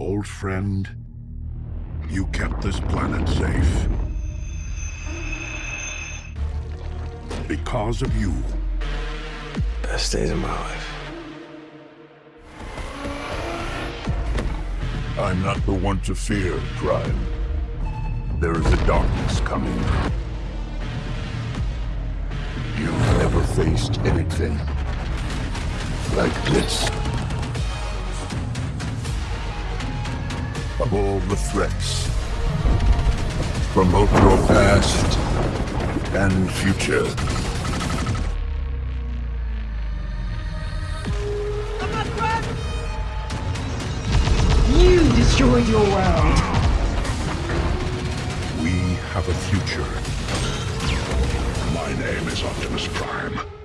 Old friend, you kept this planet safe. Because of you, Best days of my life. I'm not the one to fear, Prime. There is a darkness coming. You've never faced anything like this. Of all the threats, from both your past and future, You destroyed your world. we have a future. My name is Optimus Prime.